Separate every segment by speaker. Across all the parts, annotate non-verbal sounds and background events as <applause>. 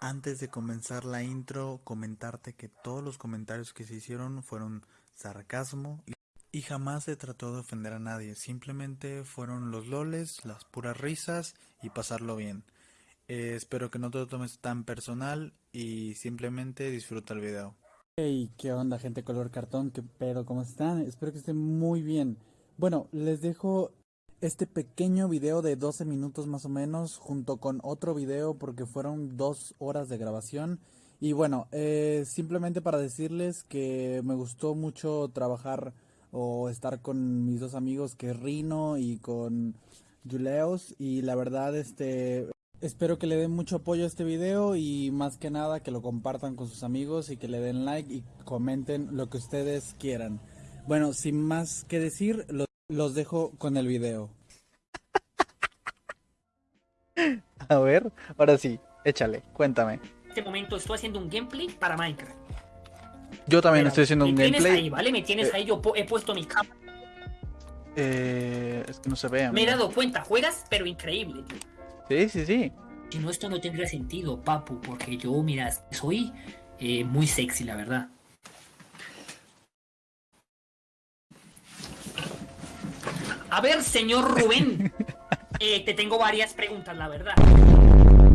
Speaker 1: Antes de comenzar la intro, comentarte que todos los comentarios que se hicieron fueron sarcasmo y, jamás se trató de ofender a nadie, simplemente fueron los loles, las puras risas y pasarlo bien. Eh, espero que no te lo tomes tan personal y simplemente disfruta el video.
Speaker 2: Hey, ¿qué onda gente color cartón? ¿Qué pedo? ¿Cómo están? Espero que estén muy bien. Bueno, les dejo este pequeño video de 12 minutos más o menos junto con otro video porque fueron dos horas de grabación. Y bueno, eh, simplemente para decirles que me gustó mucho trabajar o estar con mis dos amigos que Rino y con Juleos y la verdad este Espero que le den mucho apoyo a este video y más que nada que lo compartan con sus amigos y que le den like y comenten lo que ustedes quieran. Bueno, sin más que decir, los dejo con el video.
Speaker 1: A ver, ahora sí, échale, cuéntame.
Speaker 3: En este momento estoy haciendo un gameplay para Minecraft.
Speaker 1: Yo también
Speaker 3: Pero
Speaker 1: estoy haciendo un
Speaker 3: me tienes
Speaker 1: gameplay.
Speaker 3: ahí, ¿vale? Me tienes
Speaker 1: Eh.
Speaker 3: ahí, yo he puesto mi cámara.
Speaker 1: Eh, es que no se ve.
Speaker 3: Me he dado cuenta, juegas, pero increíble, tío.
Speaker 1: Sí, sí, sí.
Speaker 3: Si no, esto no tendría sentido, papu, porque yo, mira, soy eh, muy sexy, la verdad. A ver, señor Rubén, <laughs> eh, te tengo varias preguntas, la verdad.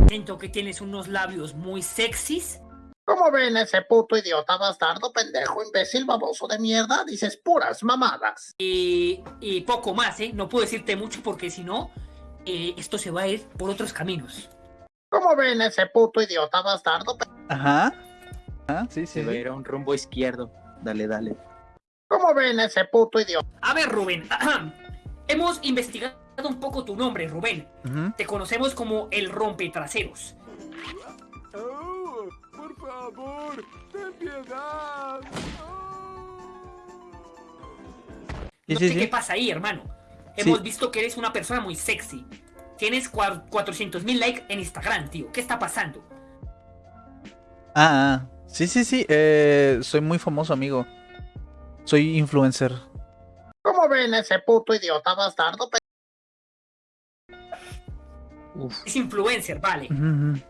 Speaker 3: Siento que tienes unos labios muy sexys.
Speaker 4: ¿Cómo ven ese puto idiota bastardo, pendejo, imbécil, baboso de mierda? Dices puras mamadas.
Speaker 3: Y, y poco más, ¿eh? No puedo decirte mucho porque si no, eh, esto se va a ir por otros caminos.
Speaker 4: ¿Cómo ven ese puto idiota bastardo?
Speaker 1: Ajá. Ah, sí, sí.
Speaker 5: Se va a ir a un rumbo izquierdo. Dale, dale.
Speaker 4: ¿Cómo ven ese puto idiota?
Speaker 3: A ver, Rubén, <clears throat> hemos investigado un poco tu nombre, Rubén. Te conocemos como el rompetraseros.
Speaker 6: Oh, por favor, ten piedad.
Speaker 3: No
Speaker 1: sí,
Speaker 3: sé
Speaker 1: sí.
Speaker 3: qué pasa ahí, hermano. Hemos visto que eres una persona muy sexy. Tienes 400 mil likes en Instagram, tío. ¿Qué está pasando?
Speaker 1: Ah, ah. Sí, sí, sí. Eh, soy muy famoso, amigo. Soy influencer.
Speaker 4: ¿Cómo ven ese puto idiota bastardo? pe-
Speaker 3: Es influencer, vale.
Speaker 1: Ujú, ujú.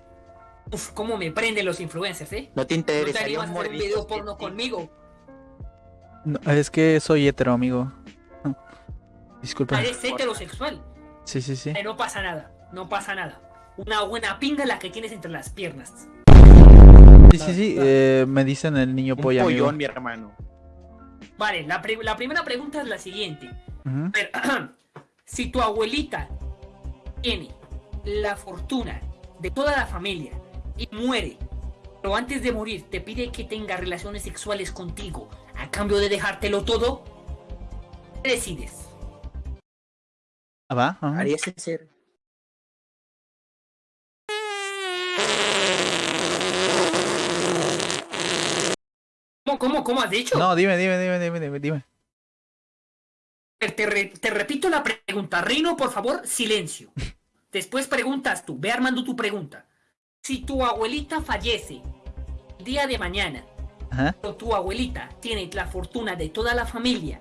Speaker 3: Uf, cómo me prenden los influencers, ¿eh?
Speaker 5: ¿No te
Speaker 3: ¿No te a hacer un video porno conmigo?
Speaker 1: No, es que soy hetero, amigo. No. Disculpa.
Speaker 3: Eres heterosexual.
Speaker 1: Sí, sí, sí.
Speaker 3: Eh, no pasa nada, no pasa nada. Una buena pinga la que tienes entre las piernas.
Speaker 1: Sí, sí, sí. eh, me dicen el niño
Speaker 5: Un
Speaker 1: polla, amigo.
Speaker 5: pollón, mi hermano.
Speaker 3: Vale, la, pri- la primera pregunta es la siguiente. A ver, <clears throat> si tu abuelita tiene la fortuna de toda la familia y muere, pero antes de morir te pide que tenga relaciones sexuales contigo a cambio de dejártelo todo, ¿qué decides?
Speaker 1: Ah, va.
Speaker 5: Haría ese ser.
Speaker 3: ¿Cómo, cómo, cómo has dicho?
Speaker 1: No, dime, dime, dime, dime, dime, dime.
Speaker 3: Te, re- te repito la pregunta. Rino, por favor, silencio. <laughs> Después preguntas tú. Ve armando tu pregunta. Si tu abuelita fallece el día de mañana,
Speaker 1: Ajá.
Speaker 3: pero tu abuelita tiene la fortuna de toda la familia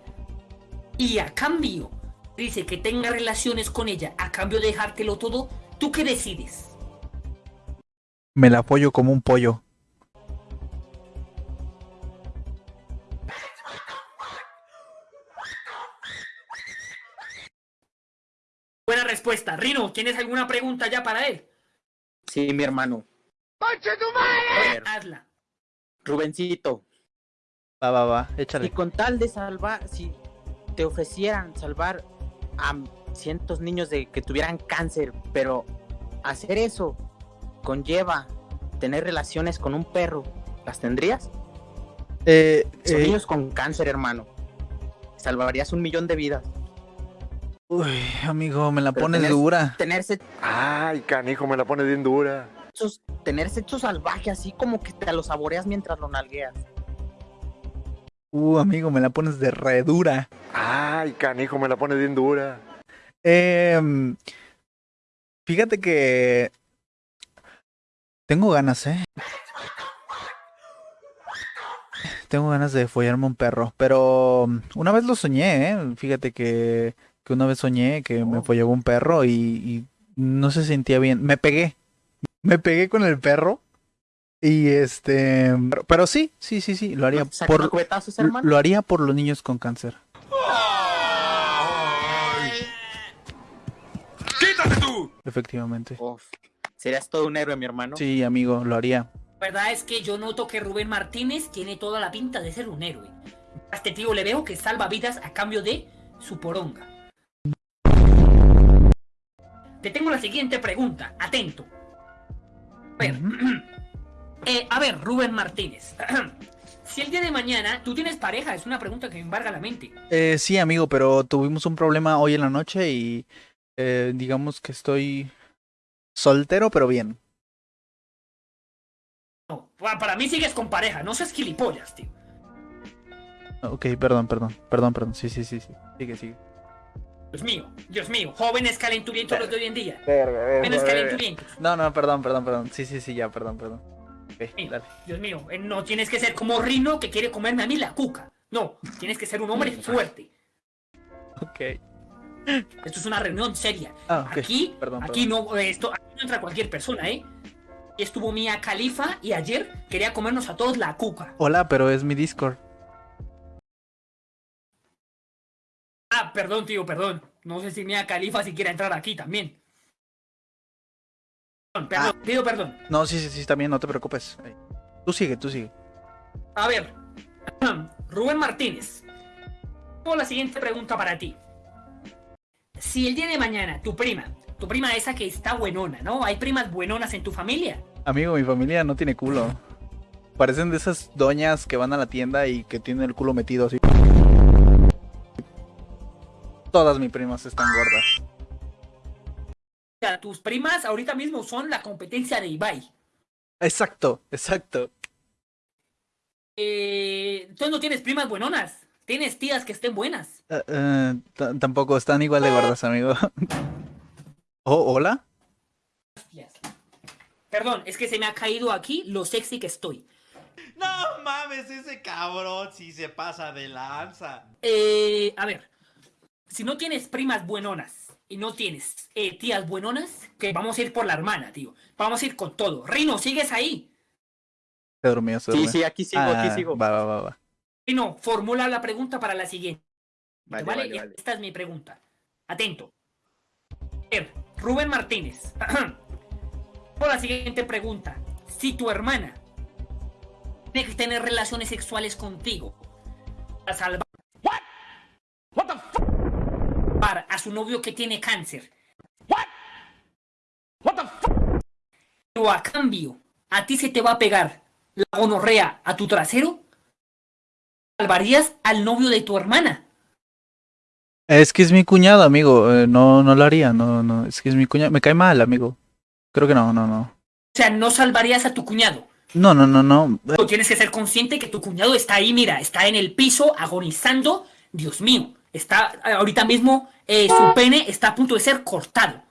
Speaker 3: y a cambio dice que tenga relaciones con ella a cambio de dejártelo todo, ¿tú qué decides?
Speaker 1: Me la apoyo como un pollo.
Speaker 3: Respuesta. Rino, ¿tienes alguna pregunta ya para él?
Speaker 5: Sí, mi hermano.
Speaker 3: A ver,
Speaker 5: ver.
Speaker 3: hazla.
Speaker 5: Rubencito.
Speaker 1: Va, va, va.
Speaker 5: Y
Speaker 1: Échale.
Speaker 5: con tal de salvar, si te ofrecieran salvar a cientos niños de que tuvieran cáncer, pero hacer eso conlleva tener relaciones con un perro, ¿las tendrías?
Speaker 1: Eh,
Speaker 5: Son
Speaker 1: eh,
Speaker 5: niños con cáncer, hermano. Salvarías un millón de vidas.
Speaker 1: Uy, amigo, me la
Speaker 5: Pero
Speaker 1: pones dura.
Speaker 5: Tener se-
Speaker 6: Ay, canijo, me la pone bien dura.
Speaker 5: tener sexo salvaje, así como que te lo saboreas mientras lo nalgueas.
Speaker 1: Uh, amigo, me la pones de re dura.
Speaker 6: Ay, canijo, me la pone bien dura.
Speaker 1: Em, fíjate que tengo ganas, ¿eh? Tengo ganas de follarme un perro, pero una vez lo soñé, ¿eh? Fíjate que, que una vez soñé que me follaba un perro y, y no se sentía bien. Me pegué, me pegué con el perro
Speaker 2: Y este, pero, pero sí, sí, sí, sí, lo haría por
Speaker 5: cubetazos, hermano.
Speaker 2: lo haría por los niños con cáncer.
Speaker 6: ¡Quítate tú!
Speaker 2: Efectivamente.
Speaker 5: Uf, serías todo un héroe, mi hermano.
Speaker 2: Sí, amigo, lo haría.
Speaker 3: La verdad es que yo noto que Rubén Martínez tiene toda la pinta de ser un héroe. A este tío le veo que salva vidas a cambio de su poronga. Te tengo la siguiente pregunta, atento. A ver, <clears throat> eh, a ver, Rubén Martínez. <clears throat> si el día de mañana tú tienes pareja, es una pregunta que me embarga la mente.
Speaker 2: Eh, sí, amigo, pero tuvimos un problema hoy en la noche y eh, digamos que estoy soltero, pero bien.
Speaker 3: No, pa- para mí sigues con pareja, no seas gilipollas, tío.
Speaker 2: Ok, perdón, perdón, perdón, perdón. Sí, sí, sí, sí. Sigue, sigue.
Speaker 3: Dios mío, Dios mío, jóvenes calenturientos los de hoy en día. Jóvenes calenturientos.
Speaker 2: No, no, perdón, perdón, perdón. Sí, sí, sí, ya, perdón, perdón. Dale.
Speaker 3: Dios mío, eh, no tienes que ser como Rino que quiere comerme a mí la cuca. No, tienes que ser un hombre <laughs> fuerte.
Speaker 2: Ok.
Speaker 3: Esto es una reunión seria.
Speaker 2: Ah, ok.
Speaker 3: Aquí,
Speaker 2: Perdón,
Speaker 3: aquí no, eh, esto, aquí no entra cualquier persona, ¿eh? Estuvo Mía Califa y ayer quería comernos a todos la cuca.
Speaker 2: Hola, pero es mi Discord.
Speaker 3: Perdón, tío, perdón. No sé si Mía Califa si quiere entrar aquí también. Perdón, perdón, pido perdón.
Speaker 2: No, sí, sí, sí, bien, no te preocupes. Tú sigue, tú sigue.
Speaker 3: A ver, <clears throat> Rubén Martínez. Tengo la siguiente pregunta para ti. Si el día de mañana tu prima, tu prima esa que está buenona, ¿no? Hay primas buenonas en tu familia.
Speaker 2: Amigo, mi familia no tiene culo. Parecen de esas doñas que van a la tienda y que tienen el culo metido así. Todas mis primas están gordas.
Speaker 3: O sea, tus primas ahorita mismo son la competencia de Ibai.
Speaker 2: Exacto, exacto.
Speaker 3: Eh, entonces no tienes primas buenonas. Tienes tías que estén buenas.
Speaker 2: Eh, eh, tampoco están igual de gordas, amigo. <laughs> oh, hola.
Speaker 3: Hostias. Perdón, es que se me ha caído aquí lo sexy que estoy.
Speaker 7: No mames, ese cabrón si se pasa de lanza.
Speaker 3: Eh, a ver, si no tienes primas buenonas y no tienes eh, tías buenonas, que vamos a ir por la hermana, tío. Vamos a ir con todo. Rino, ¿sigues ahí?
Speaker 2: Se durmió, se
Speaker 5: Sí,
Speaker 2: durmió.
Speaker 5: sí, aquí sigo, aquí
Speaker 2: Ah,
Speaker 5: sigo.
Speaker 2: Va, va, va, va.
Speaker 3: Rino, formula la pregunta para la siguiente.
Speaker 5: Vale,
Speaker 3: ¿vale?
Speaker 5: vale, vale.
Speaker 3: Esta es mi pregunta. Atento. Rubén Martínez. <clears throat> Por la siguiente pregunta. Si tu hermana tiene que tener relaciones sexuales contigo para salvar salvar a su novio que tiene cáncer. Pero a cambio, a ti se te va a pegar la gonorrea a tu trasero. ¿Salvarías al novio de tu hermana?
Speaker 2: Es que es mi cuñado, amigo. eh, no, no lo haría. No, no. Es que es mi cuñado. Me cae mal, amigo. Creo que no, no, no.
Speaker 3: O sea, no salvarías a tu cuñado.
Speaker 2: No, no, no, no.
Speaker 3: Tú tienes que ser consciente que tu cuñado está ahí, mira, está en el piso agonizando. Dios mío, está ahorita mismo, eh, su pene está a punto de ser cortado.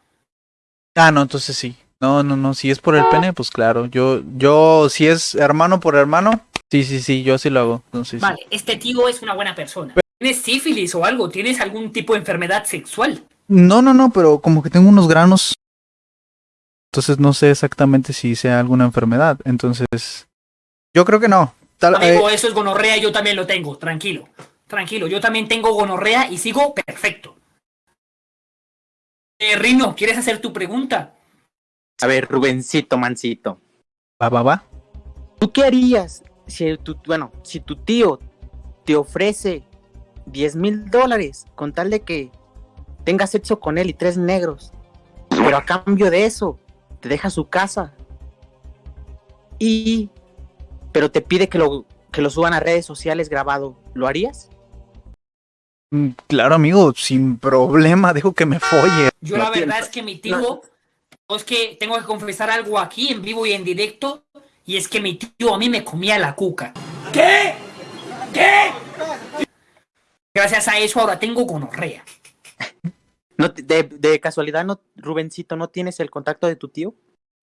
Speaker 2: Ah, no, entonces sí. No, no, no. Si es por el pene, pues claro. Yo, yo, si es hermano por hermano, sí, sí, sí. Yo sí lo hago. Sí.
Speaker 3: Vale, este tío es una buena persona. ¿Tienes sífilis o algo? ¿Tienes algún tipo de enfermedad sexual?
Speaker 2: No, no, no, pero como que tengo unos granos. Entonces no sé exactamente si sea alguna enfermedad. Entonces, yo creo que no. Tal, eh,
Speaker 3: Amigo, eso es gonorrea, yo también lo tengo, tranquilo. Tranquilo, yo también tengo gonorrea y sigo perfecto. Eh, Rino, ¿quieres hacer tu pregunta?
Speaker 5: A ver, Rubencito, mancito.
Speaker 2: va, va, va.
Speaker 5: ¿Tú qué harías si tu, bueno, si tu tío te ofrece 10 mil dólares con tal de que tengas sexo con él y tres negros? Pero a cambio de eso, te deja su casa. Y... Pero te pide que lo, que lo suban a redes sociales grabado. ¿Lo harías?
Speaker 2: Mm, Claro, amigo, sin problema, dejo que me folle.
Speaker 3: Yo
Speaker 5: No
Speaker 3: la verdad es que mi tío, es que tengo que confesar algo aquí en vivo y en directo, y es que mi tío a mí me comía la cuca. ¿Qué? ¿Qué? Gracias a eso ahora tengo gonorrea.
Speaker 5: No, te- de, de casualidad, no, Rubencito, ¿no tienes el contacto de tu tío?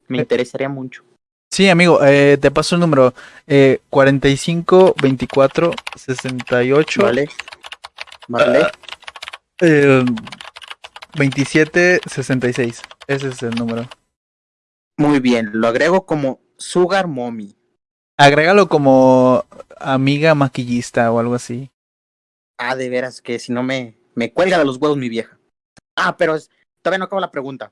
Speaker 5: Me
Speaker 2: Eh.
Speaker 5: interesaría mucho.
Speaker 2: Sí, amigo, eh, te paso el número. Eh, 45 24 68
Speaker 5: Vale. Vale.
Speaker 2: eh, 27 66. Ese es el número.
Speaker 5: Muy bien, lo agrego como Sugar Mommy.
Speaker 2: Agrégalo como amiga maquillista o algo así.
Speaker 5: Ah, de veras que si no me, me cuelga de los huevos mi vieja. Ah, pero es- todavía no acabo la pregunta.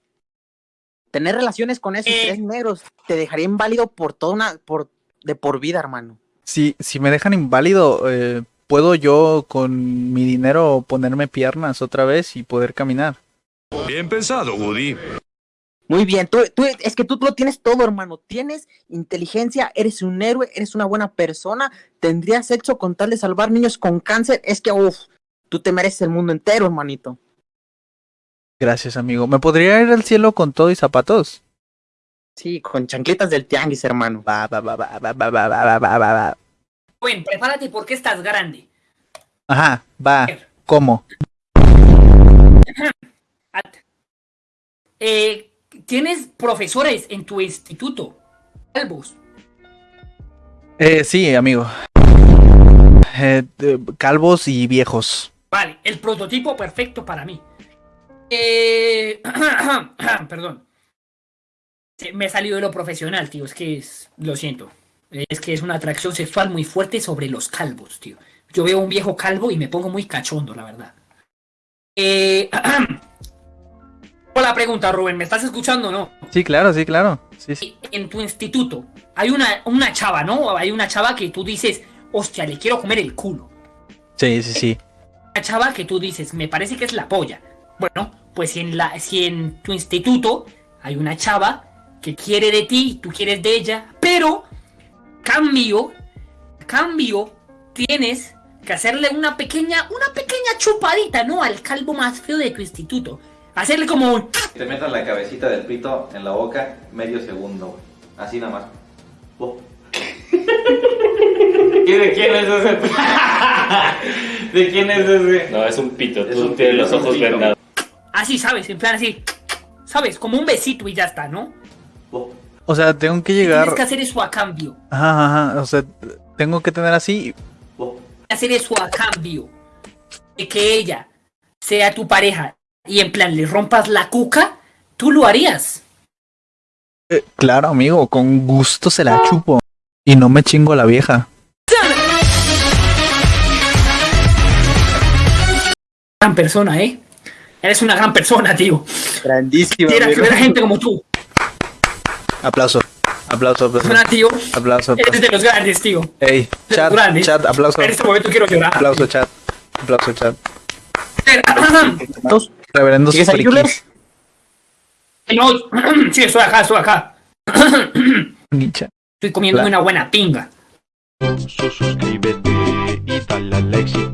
Speaker 5: Tener relaciones con esos
Speaker 3: Eh.
Speaker 5: tres negros te dejaría inválido por toda una, por, de por vida, hermano.
Speaker 2: Si, si me dejan inválido, eh, ¿puedo yo con mi dinero ponerme piernas otra vez y poder caminar?
Speaker 8: Bien pensado, Woody.
Speaker 5: Muy bien, tú, tú, es que tú lo tienes todo, hermano. Tienes inteligencia, eres un héroe, eres una buena persona, tendrías sexo con tal de salvar niños con cáncer. Es que, uff, tú te mereces el mundo entero, hermanito.
Speaker 2: Gracias, amigo. ¿Me podría ir al cielo con todo y zapatos?
Speaker 5: Sí, con chancletas del tianguis, hermano.
Speaker 2: Va, va, va, va, va, va, va, va, va, va,
Speaker 3: Joven, prepárate porque estás grande.
Speaker 2: Ajá, va. ¿Cómo? <clears throat>
Speaker 3: Eh, ¿Tienes profesores en tu instituto? Calvos.
Speaker 2: Eh, sí, amigo. Eh, calvos y viejos.
Speaker 3: Vale, el prototipo perfecto para mí. Eh, <clears throat> perdón. Me he salido de lo profesional, tío. Es que es. Lo siento. Es que es una atracción sexual muy fuerte sobre los calvos, tío. Yo veo un viejo calvo y me pongo muy cachondo, la verdad. Eh, <clears throat> Hola, pregunta, Rubén. ¿Me estás escuchando o no?
Speaker 2: Sí, claro, sí, claro. Sí, sí.
Speaker 3: En tu instituto hay una, una chava, ¿no? Hay una chava que tú dices, hostia, le quiero comer el culo.
Speaker 2: Sí, sí, sí.
Speaker 3: Una chava que tú dices, me parece que es la polla. Bueno, pues si en, la, si en tu instituto hay una chava que quiere de ti, tú quieres de ella, cambio, cambio, tienes que hacerle una pequeña, una pequeña chupadita, ¿no? Al calvo más feo de tu instituto. Hacerle como un...
Speaker 9: Te metas la cabecita del pito en la boca medio segundo, güey. Así nada más. Oh. <laughs>
Speaker 10: ¿Y de quién es ese? <laughs> ¿De quién es ese? No, es un pito,
Speaker 9: Es
Speaker 10: tú
Speaker 9: un
Speaker 10: tienes
Speaker 9: pito,
Speaker 10: los ojos vendados.
Speaker 3: Así, ¿sabes? En plan así, ¿sabes? Como un besito y ya está, ¿no?
Speaker 9: Oh.
Speaker 2: O sea, tengo que
Speaker 3: Tienes
Speaker 2: llegar.
Speaker 3: que hacer eso a cambio.
Speaker 2: Ajá, ajá. O sea, tengo que tener así.
Speaker 3: Hacer eso a cambio de que ella sea tu pareja y en plan le rompas la cuca, tú lo harías.
Speaker 2: Eh, claro, amigo, con gusto se la chupo. Y no me chingo a la vieja.
Speaker 3: Gran persona, ¿eh? Eres una gran persona, tío.
Speaker 5: Grandísimo.
Speaker 3: Quiera que gente como tú.
Speaker 2: Aplauso. Aplauso, aplauso.
Speaker 3: Persona, tío.
Speaker 2: Aplauso.
Speaker 3: Eres
Speaker 2: aplauso.
Speaker 3: de los grandes, tío.
Speaker 2: Ey, chat,
Speaker 3: grandes.
Speaker 2: chat, aplauso.
Speaker 3: En este momento quiero llorar.
Speaker 2: Aplauso, chat. Aplauso, chat.
Speaker 5: Dos.
Speaker 2: Reverendos
Speaker 5: ¿Sigues ahí,
Speaker 2: frikis.
Speaker 3: No, <clears throat> sí, estoy acá, estoy acá. <clears throat>
Speaker 2: Nicha.
Speaker 3: Estoy comiendo
Speaker 2: La-
Speaker 3: una buena pinga.
Speaker 6: Suscríbete y dale al like si